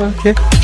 Okay.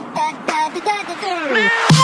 da da da da da da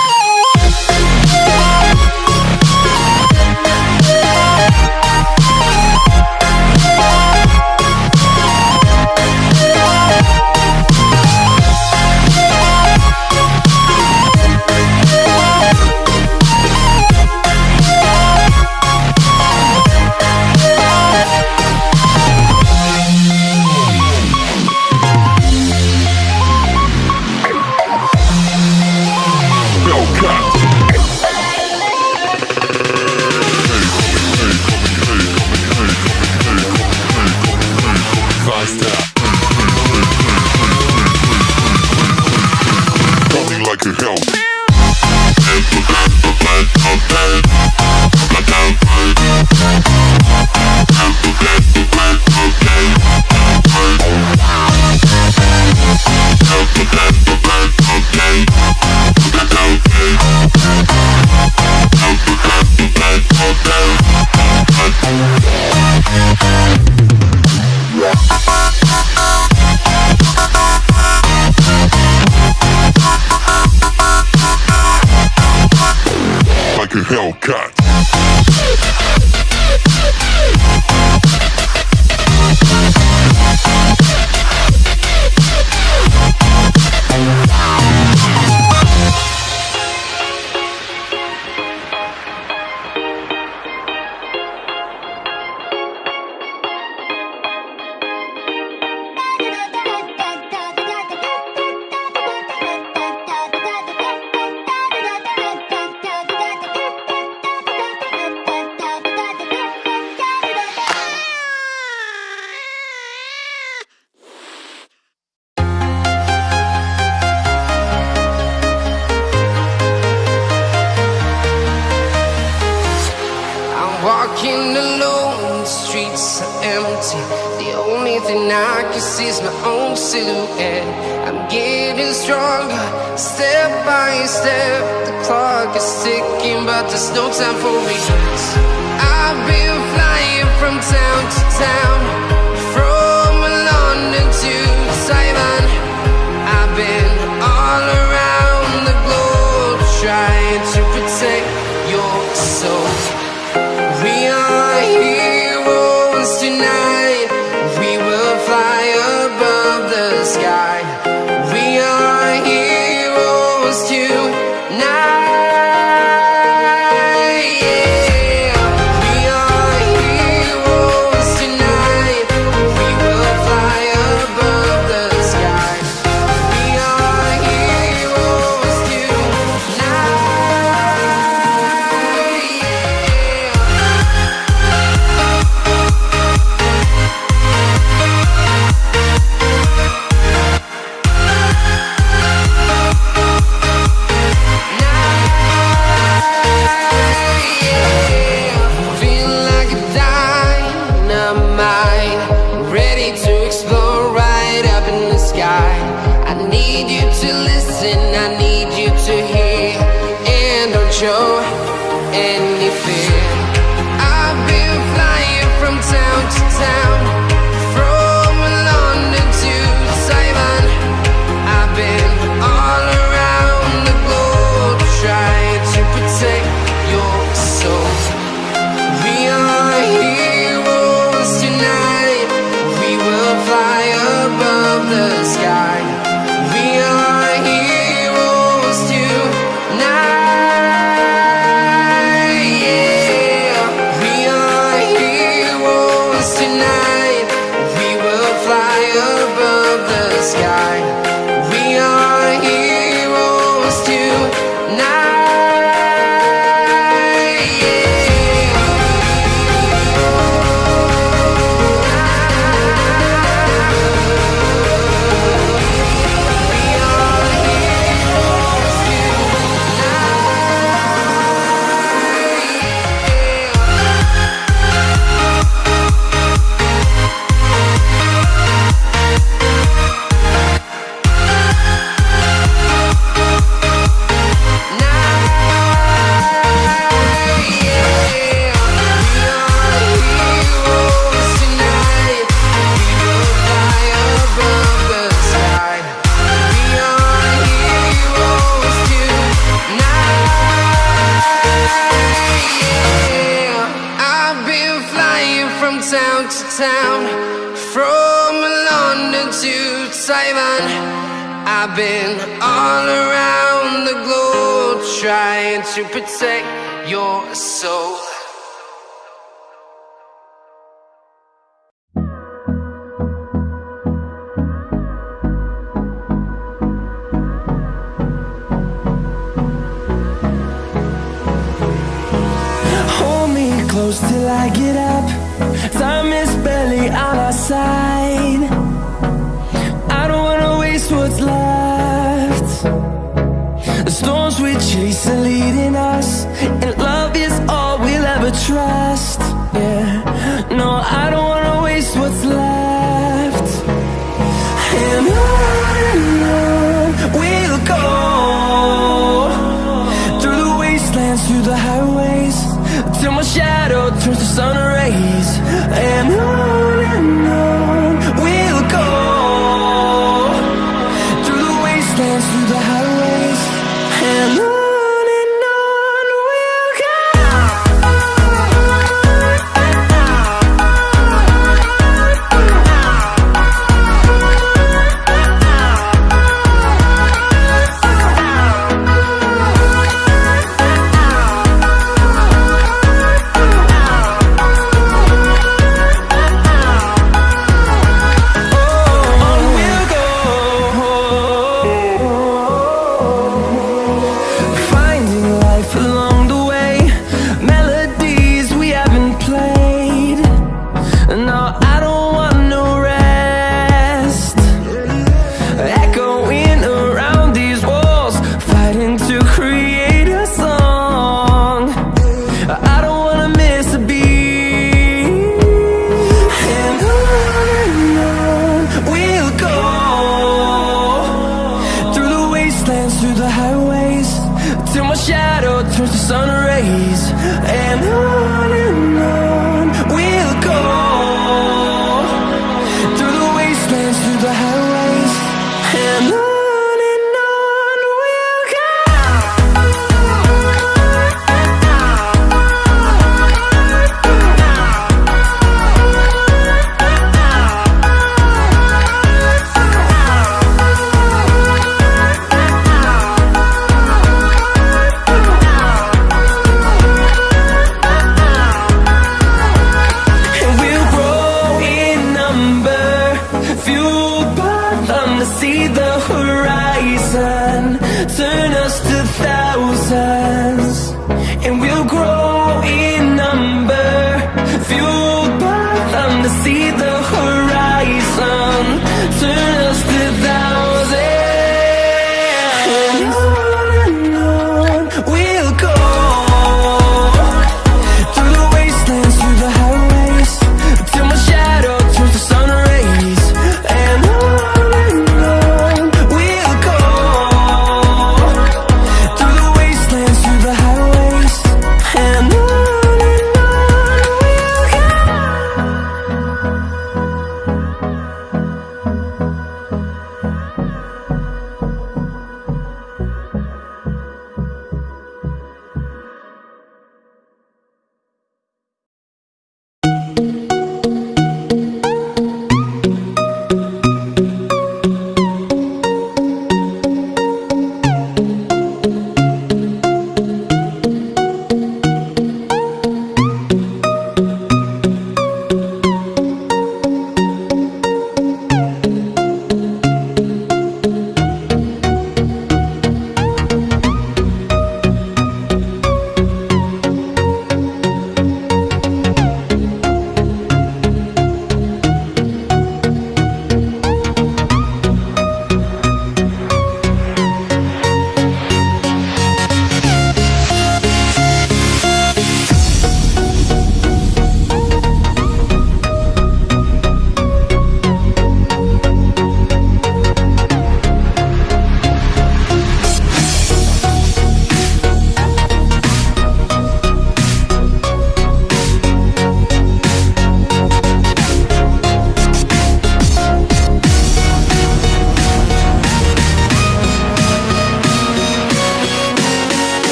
stronger. Step by step The clock is ticking But there's no time for me. I've been flying from town to town From London to Taiwan.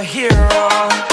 Superhero.